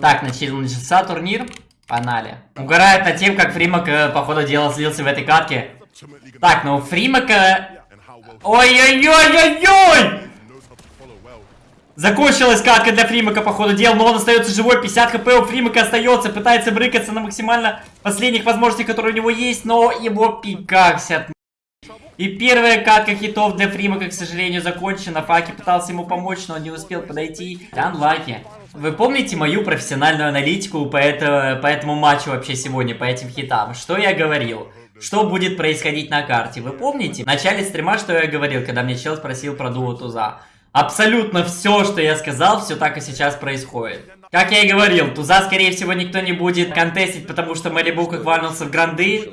Так, начал- начался турнир. Погнали. Угорает над тем, как Фримак, э, по ходу дела, слился в этой катке. Так, ну Фримака... Ой-ой-ой-ой-ой! Закончилась катка для Фримака, по ходу но он остается живой, 50 хп у Фримака остается, пытается брыкаться на максимально последних возможностей, которые у него есть, но его пикаксят. И первая катка хитов для Фримака, к сожалению, закончена. Факи пытался ему помочь, но он не успел подойти. Unlucky. Вы помните мою профессиональную аналитику по, это, по этому матчу вообще сегодня, по этим хитам? Что я говорил? Что будет происходить на карте? Вы помните? В начале стрима, что я говорил, когда мне чел спросил про дуо Туза? Абсолютно все, что я сказал, все так и сейчас происходит. Как я и говорил, Туза, скорее всего, никто не будет контестить, потому что Мэрибу как квальнулся в гранды.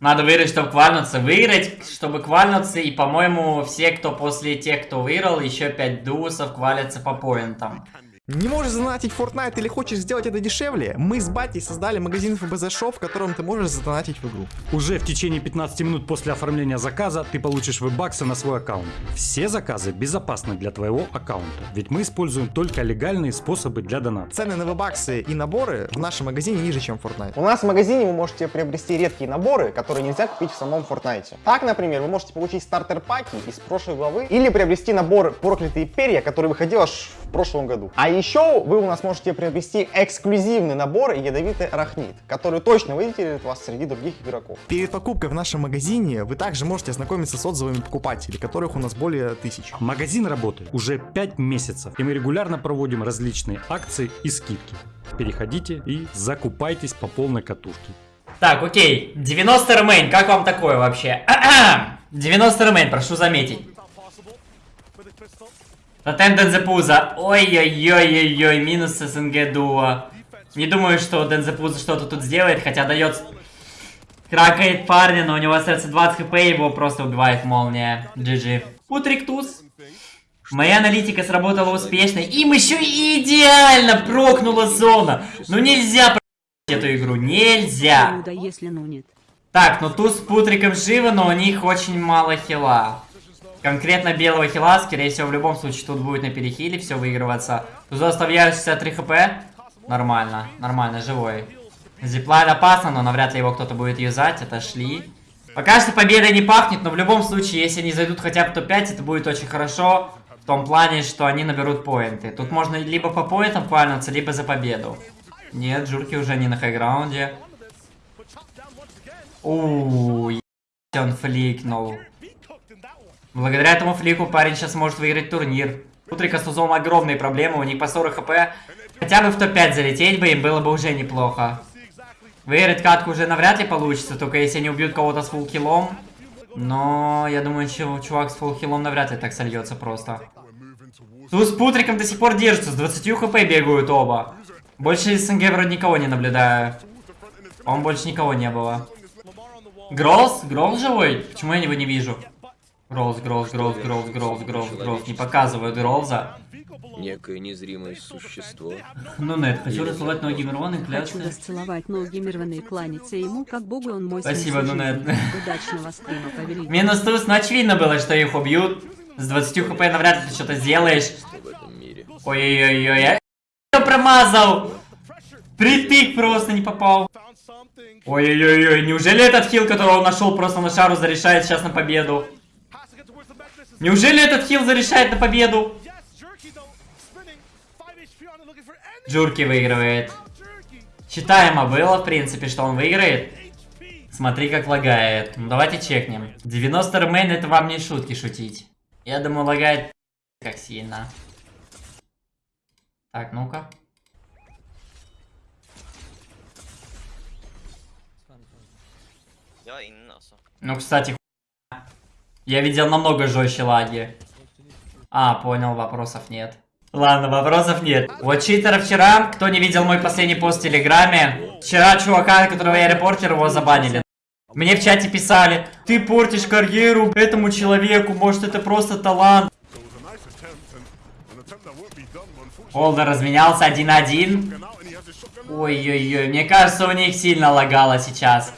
Надо выиграть, чтобы квальнуться. Выиграть, чтобы квальнуться. И, по-моему, все, кто после тех, кто выиграл, еще 5 дуусов квалятся по поинтам. Не можешь задонатить Fortnite или хочешь сделать это дешевле? Мы с Батей создали магазин FBZ Shop, в котором ты можешь задонатить в игру. Уже в течение 15 минут после оформления заказа ты получишь веб-баксы на свой аккаунт. Все заказы безопасны для твоего аккаунта, ведь мы используем только легальные способы для доната. Цены на вебаксы и наборы в нашем магазине ниже, чем в Fortnite. У нас в магазине вы можете приобрести редкие наборы, которые нельзя купить в самом Fortnite. Так, например, вы можете получить стартер-паки из прошлой главы или приобрести набор «Проклятые перья», который выходил аж в прошлом году. А еще вы у нас можете приобрести эксклюзивный набор «Ядовитый арахнит», который точно выделит вас среди других игроков. Перед покупкой в нашем магазине вы также можете ознакомиться с отзывами покупателей, которых у нас более тысячи. Магазин работает уже 5 месяцев, и мы регулярно проводим различные акции и скидки. Переходите и закупайтесь по полной катушке. Так, окей. 90 ремейн, как вам такое вообще? 90 ремейн, прошу заметить. Тотем Дензепуза. Ой-ой-ой-ой-ой, минус СНГ дуо. Не думаю, что Дензепуза что-то тут сделает, хотя дает... Кракает парня, но у него остается 20 хп, его просто убивает молния. GG. Утриктус. Моя аналитика сработала успешно. Им еще и идеально прокнула зона. Ну нельзя про***ть эту игру, нельзя. Ну. Так, ну туз с путриком живы, но у них очень мало хила. Конкретно белого хила, скорее всего, в любом случае тут будет на перехиле все выигрываться. Тузу оставляю 63 хп. Нормально, нормально, живой. Зиплайн опасно, но навряд ли его кто-то будет юзать, отошли. Пока что победа не пахнет, но в любом случае, если они зайдут хотя бы в топ-5, это будет очень хорошо. В том плане, что они наберут поинты. Тут можно либо по поинтам квальнуться, либо за победу. Нет, Джурки уже не на хайграунде. Ууу, он фликнул. Благодаря этому флику парень сейчас может выиграть турнир. Утрика с Тузом огромные проблемы, у них по 40 хп. Хотя бы в топ-5 залететь бы им было бы уже неплохо. Выиграть катку уже навряд ли получится, только если они убьют кого-то с фулл-хиллом. Но я думаю, чу- чувак с фулл-хиллом навряд ли так сольется просто. Туз с Путриком до сих пор держатся, с 20 хп бегают оба. Больше из СНГ вроде никого не наблюдаю. Он больше никого не было. Гролс? Гролс живой? Почему я его не вижу? Гролс, Гролс, Гролс, Гролс, Гролс, Гролс, Гролс. Не показывают Гролза. Некое незримое существо. Ну, нет, хочу расцеловать ноги Мирвана и Хочу клясться. расцеловать ноги Мирваны и кланяться ему, как богу он мой Спасибо, сын Нунет. Удачного стрима, повелитель. Минус туз, но очевидно было, что их убьют. С 20 хп навряд ли ты что-то сделаешь. в этом мире. Ой-ой-ой, я промазал. Притык просто не попал. Ой-ой-ой, неужели этот хил, которого он нашел просто на шару, зарешает сейчас на победу? Неужели этот хил зарешает на победу? Джурки выигрывает. Читаемо было, в принципе, что он выиграет. Смотри, как лагает. Ну, давайте чекнем. 90 ремейн это вам не шутки шутить. Я думаю, лагает как сильно. Так, ну-ка. Ну, кстати. Я видел намного жестче лаги. А, понял, вопросов нет. Ладно, вопросов нет. Вот читера вчера, кто не видел мой последний пост в Телеграме, вчера чувака, которого я репортер, его забанили. Мне в чате писали, ты портишь карьеру этому человеку, может это просто талант. Олдер разменялся 1-1. Ой-ой-ой, мне кажется, у них сильно лагало сейчас.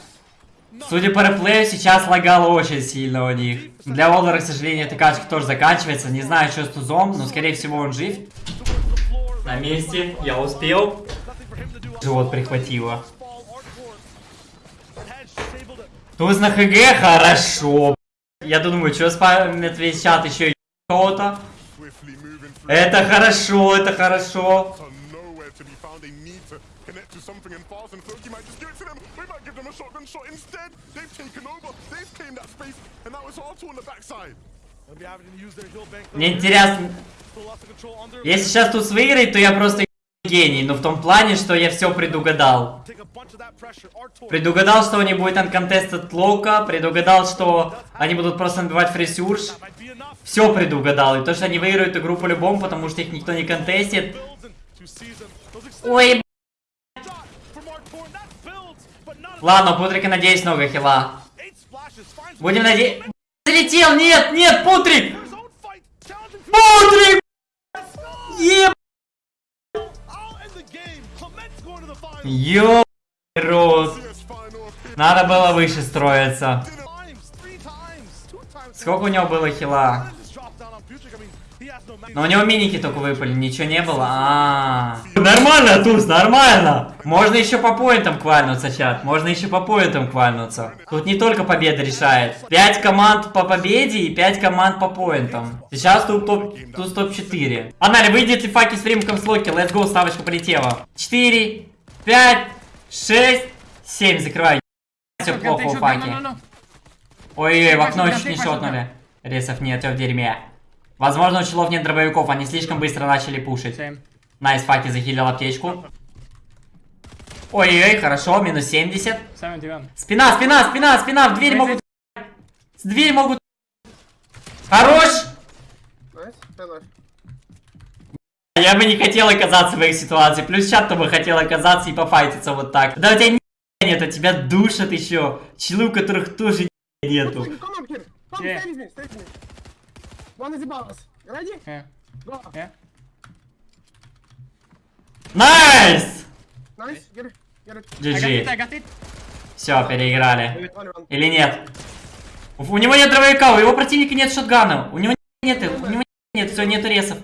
Судя по реплею, сейчас лагало очень сильно у них. Для Олдера, к сожалению, эта качка тоже заканчивается. Не знаю, что с Тузом, но, скорее всего, он жив. На месте, я успел. Живот прихватило. Туз на ХГ хорошо. Я думаю, что спамят весь чат еще и кого-то. Это хорошо, это хорошо. Connect to something and fast, and Floki might just give it to them. We might give them a shotgun shot instead. They've taken over. They've claimed that space, and now it's R2 on the backside. Мне интересно, если сейчас тут выиграет, то я просто гений. Но в том плане, что я все предугадал. Предугадал, что не будет uncontested лоука, предугадал, что они будут просто набивать фрисюрш. Все предугадал. И то, что они выиграют игру по-любому, потому что их никто не контестит. Ой, Ладно, Путрика, надеюсь, много хила. Будем надеяться... Залетел! Нет, нет, Путрик! Путрик! Еб... Ё... рот. Надо было выше строиться. Сколько у него было хила? Но у него миники только выпали, ничего не было. А, -а, -а. Нормально, Туз, нормально. Можно еще по поинтам квальнуться, чат. Можно еще по поинтам квальнуться. Тут не только победа решает. 5 команд по победе и 5 команд по поинтам. Сейчас тут топ, тут топ-4. Погнали, выйдет ли факи с фримком с Локи. Let's go, ставочка полетела. 4, 5, 6, 7. Закрывай. Все плохо у факи. Ой-ой, в окно чуть не шотнули. Ресов нет, все в дерьме. Возможно, у челов нет дробовиков, они слишком быстро начали пушить. Nice, Факи захилил аптечку. Ой-ой-ой, хорошо, минус 70. Спина, спина, спина, спина, в дверь могут... С дверь могут... Хорош! Я бы не хотел оказаться в их ситуации. Плюс чат бы хотел оказаться и пофайтиться вот так. Да у тебя нет, а тебя душат еще. Челы, у которых тоже нету. One is above us. Ready? Yeah. Go. Yeah. Nice! Nice. Get it. Get it. GG. Все, переиграли. Или нет? У, у него нет дробовика, у его противника нет шотгана. У него нет, у него нет, все, нету ресов.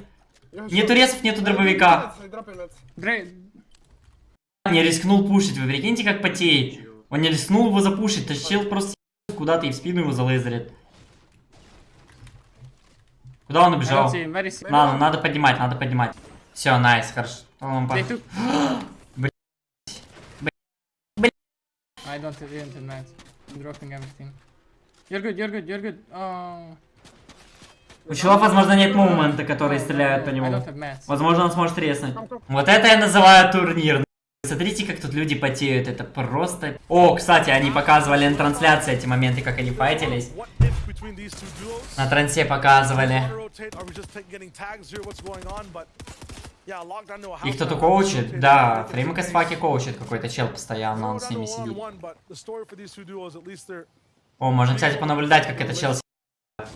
Нету ресов, нету дробовика. Не рискнул пушить, вы прикиньте, как потеет. Он не рискнул его запушить, тащил просто куда-то и в спину его залазерит. Куда он убежал? Ладно, надо поднимать, надо поднимать. Все, найс, хорошо. Он по- They took... Блин. I don't advance. I'm dropping everything. You're good, you're good, you're good. Oh. У челов, возможно, нет мумента, которые стреляют по нему. Возможно, он сможет треснуть. Вот это я называю турнир. Смотрите, как тут люди потеют, это просто... О, кстати, они показывали на трансляции эти моменты, как они файтились. На трансе показывали. Их кто-то коучит? Да, Фримка с. Факи коучит какой-то чел постоянно, он с ними сидит. О, можно, кстати, понаблюдать, как это чел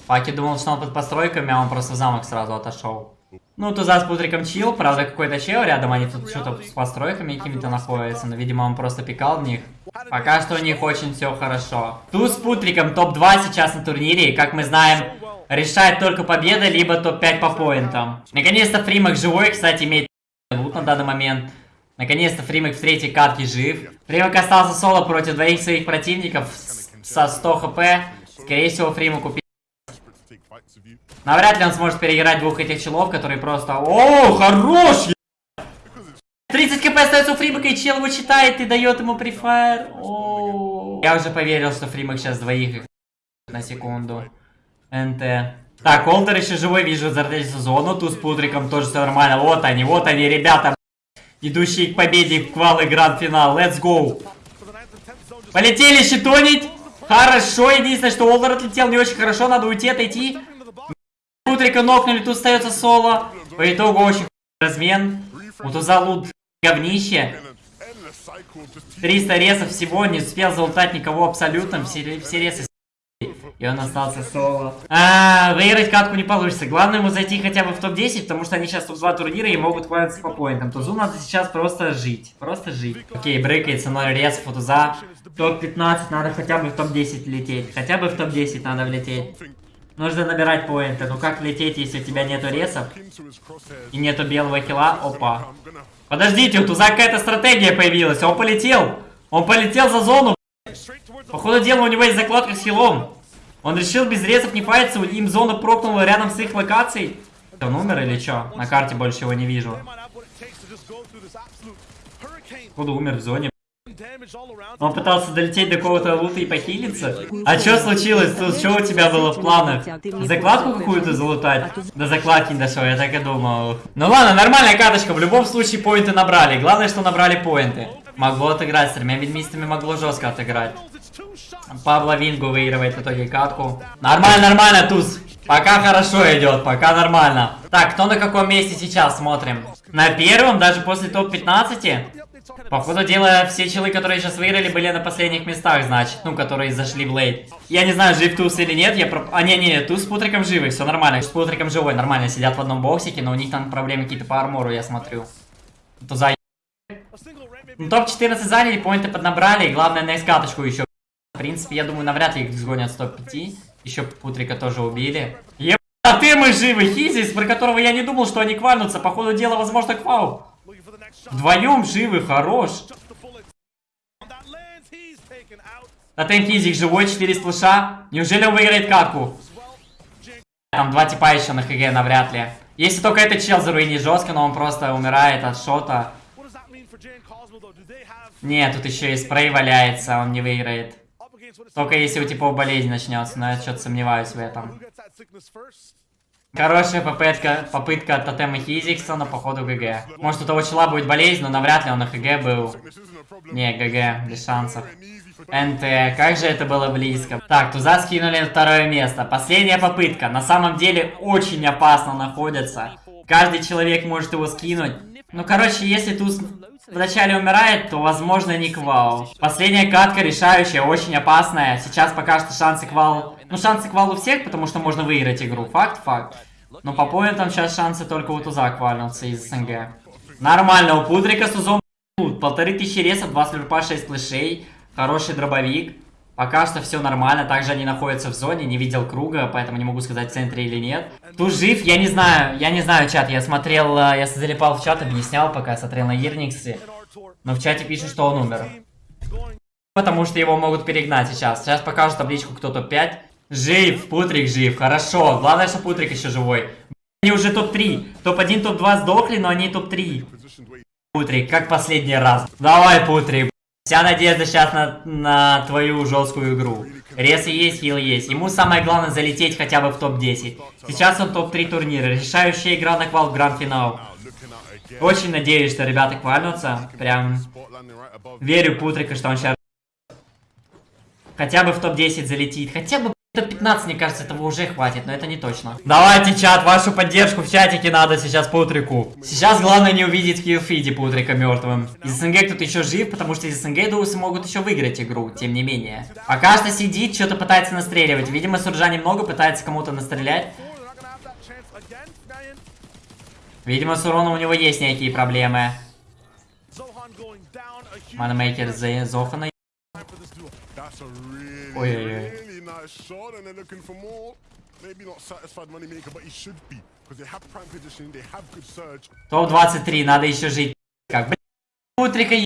Факи думал, что он под постройками, а он просто в замок сразу отошел. Ну, Туза с Путриком чил, правда, какой-то чел рядом, они тут что-то с постройками какими-то находятся, но, видимо, он просто пикал в них. Пока что у них очень все хорошо. Туз с Путриком топ-2 сейчас на турнире, и, как мы знаем, решает только победа, либо топ-5 по поинтам. Наконец-то Фримак живой, кстати, имеет лут на данный момент. Наконец-то Фримак в третьей катке жив. Фримак остался соло против двоих своих противников со 100 хп. Скорее всего, Фримаку пи***. Навряд ли он сможет переиграть двух этих челов, которые просто... О, хорош! е- 30 кп остается у Фримака, и чел его читает и дает ему префайр. Я уже поверил, что Фримак сейчас двоих их на секунду. НТ. Так, Олтер еще живой, вижу, зардельцу зону, тут с Путриком тоже все нормально. Вот они, вот они, ребята, идущие к победе в квал и гранд-финал. Let's go. Полетели щитонить. Хорошо, единственное, что Олдер отлетел не очень хорошо, надо уйти, отойти. Путрика нокнули, тут остается соло. По итогу очень размен. У Туза лут говнище. Endless cycle of just 300 ресов всего, не успел залутать никого абсолютно, все, все ресы и он остался соло. А, выиграть катку не получится. Главное ему зайти хотя бы в топ-10, потому что они сейчас топ-2 турнира и могут хвалиться по поинтам. Тузу надо сейчас просто жить. Просто жить. Окей, брыкается 0 ресов у Туза. Топ-15 надо хотя бы в топ-10 лететь. Хотя бы в топ-10 надо влететь. Нужно набирать поинты. Ну как лететь, если у тебя нету ресов и нету белого хила? Опа. Подождите, у Туза какая-то стратегия появилась. Он полетел. Он полетел за зону. Походу дела у него есть закладка с хилом. Он решил без ресов не файтиться, им зона прокнула рядом с их локацией. Он умер или чё? На карте больше его не вижу. Походу умер в зоне. Он пытался долететь до какого-то лута и похилиться. А что случилось? Что у тебя было в планах? Закладку какую-то залутать? До закладки не дошел, я так и думал. Ну ладно, нормальная каточка. В любом случае поинты набрали. Главное, что набрали поинты. Могло отыграть, с тремя ведьмистами могло жестко отыграть. Пабло Вингу выигрывает в итоге катку. Нормально, нормально, Туз. Пока хорошо идет, пока нормально. Так, кто на каком месте сейчас смотрим? На первом, даже после топ-15? Походу дела, все челы, которые сейчас выиграли, были на последних местах, значит. Ну, которые зашли в лейт. Я не знаю, жив Туз или нет. Я про... А, не-не, Туз с Путриком живы, все нормально. С Путриком живой, нормально. Сидят в одном боксике, но у них там проблемы какие-то по армору, я смотрю. Туза ну, топ-14 заняли, поинты поднабрали, главное на каточку еще. В принципе, я думаю, навряд ли их сгонят с топ-5. Еще Путрика тоже убили. Еб... А ты мы живы, Хизис, про которого я не думал, что они квальнутся. По ходу дела, возможно, квал. Вдвоем живы, хорош. Тотем Хизик живой, 4 сплэша. Неужели он выиграет катку? Там два типа еще на ХГ, навряд ли. Если только этот чел заруинит жестко, но он просто умирает от шота. Нет, тут еще и спрей валяется, он не выиграет. Только если у типов болезнь начнется, но я что-то сомневаюсь в этом. Хорошая попытка, попытка от тотема Хизикса, но походу ГГ. Может у того чела будет болезнь, но навряд ли он на ХГ был. Не, ГГ, без шансов. НТ, как же это было близко. Так, Туза скинули на второе место. Последняя попытка. На самом деле очень опасно находится. Каждый человек может его скинуть. Ну, короче, если Туз вначале умирает, то, возможно, не квал. Последняя катка решающая, очень опасная. Сейчас пока что шансы квал... Ну, шансы квал у всех, потому что можно выиграть игру. Факт, факт. Но по поинтам сейчас шансы только у Туза квальнуться из СНГ. Нормально, у Пудрика с Тузом полторы тысячи ресов, два слюрпа, 6 флешей. Хороший дробовик. Пока что все нормально. Также они находятся в зоне. Не видел круга, поэтому не могу сказать, в центре или нет. Тут жив, я не знаю. Я не знаю чат. Я смотрел, э, я залипал в чат, объяснял, пока смотрел на Ирниксе. Но в чате пишет, что он умер. Потому что его могут перегнать сейчас. Сейчас покажут табличку кто топ-5. Жив, Путрик жив, хорошо. Главное, что Путрик еще живой. Они уже топ-3. Топ-1, топ-2 сдохли, но они топ-3. Путрик, как последний раз. Давай, Путрик. Вся надежда сейчас на, на твою жесткую игру. Ресы есть, хил есть. Ему самое главное залететь хотя бы в топ-10. Сейчас он топ-3 турнира. Решающая игра на квал в гранд-финал. Очень надеюсь, что ребята квальнутся. Прям верю Путрика, что он сейчас хотя бы в топ-10 залетит. Хотя бы топ-15, мне кажется, этого уже хватит, но это не точно. Давайте, чат, вашу поддержку в чатике надо сейчас Путрику. Сейчас главное не увидеть в хилфиде Путрика мертвым. Из СНГ кто-то еще жив, потому что из СНГ Дусы могут еще выиграть игру, тем не менее. Пока что сидит, что-то пытается настреливать. Видимо, Суржа немного пытается кому-то настрелять. Видимо, с уроном у него есть некие проблемы. Манмейкер за Зохана. Ой-ой-ой. Nice shot, and they're looking for more. Maybe not satisfied moneymaker, but he should be. Because they have prime positioning, they have good surge. Топ-23, надо еще жить. Как, блин, Путрика е-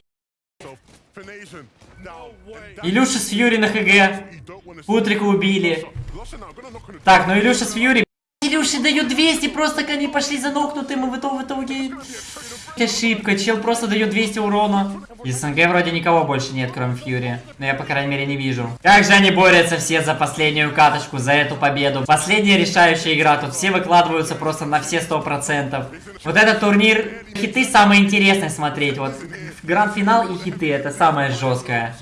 Илюша с Фьюри на ХГ. Путрика убили. Так, ну Илюша с Фьюри. Илюше дают 200, просто они пошли за нокнутым, и в итоге, в итоге... Ошибка, чел просто дает 200 урона. Из СНГ вроде никого больше нет, кроме Фьюри. Но я, по крайней мере, не вижу. Как же они борются все за последнюю каточку, за эту победу. Последняя решающая игра, тут все выкладываются просто на все 100%. Вот этот турнир, хиты самые интересные смотреть. Вот гранд-финал и хиты, это самое жесткое.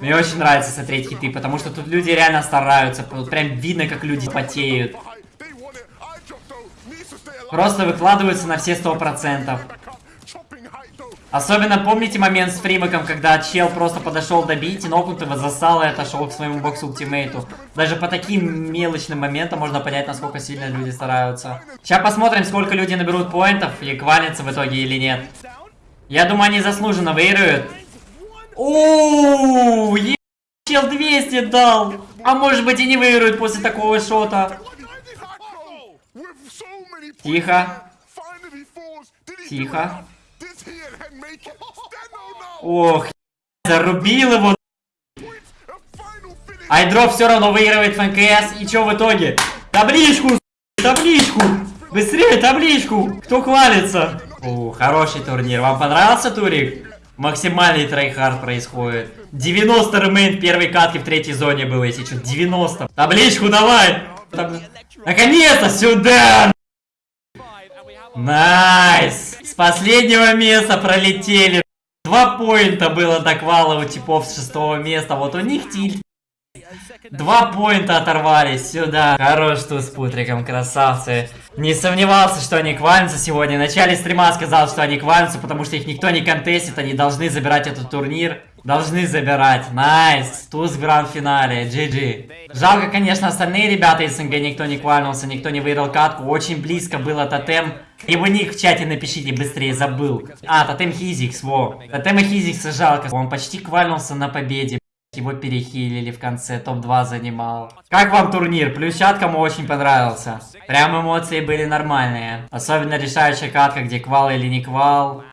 Мне очень нравится смотреть хиты, потому что тут люди реально стараются. Прям видно, как люди потеют. Просто выкладываются на все 100%. Chopping height though. Особенно помните момент с фримаком, когда чел просто подошел добить, и нокнутого засал и отошел к своему боксу ультимейту. Даже по таким мелочным моментам можно понять, насколько сильно люди стараются. Сейчас посмотрим, сколько люди наберут поинтов и квалятся в итоге или нет. Я думаю, они заслуженно выиграют. Ооо, Чел 200 дал. А может быть и не выиграют после такого шота. With so many points, Тихо. finally falls. Did he Тихо. Does he and Hen make it? Steno now. Ох, зарубил его. Айдроп все равно выигрывает ФНКС. И что в итоге? Табличку, табличку. Быстрее табличку. Кто хвалится? О, хороший турнир. Вам понравился турик? Максимальный tryhard происходит. 90 remain первой катки в третьей зоне было, если что. 90. Табличку давай. Таб- Наконец-то сюда. Nice. С последнего места пролетели. Два поинта было до квала у типов с шестого места. Вот у них тильт. Два поинта оторвались сюда. Хорош тут с путриком, красавцы. Не сомневался, что они квалятся сегодня. В начале стрима сказал, что они квалятся, потому что их никто не контестит. Они должны забирать этот турнир. Должны забирать. Nice. Туз в гранд-финале. GG. Жалко, конечно, остальные ребята из СНГ никто не квалился, никто не выиграл катку. Очень близко было тотем. Его ник в чате напишите быстрее, забыл. А, тотем Хизикс, во. Тотема Хизикса жалко. Он почти квалился на победе. Его перехилили в конце, топ-2 занимал. Как вам турнир? Плюс чат кому очень понравился. Прям эмоции были нормальные. Особенно решающая катка, где квал или не квал.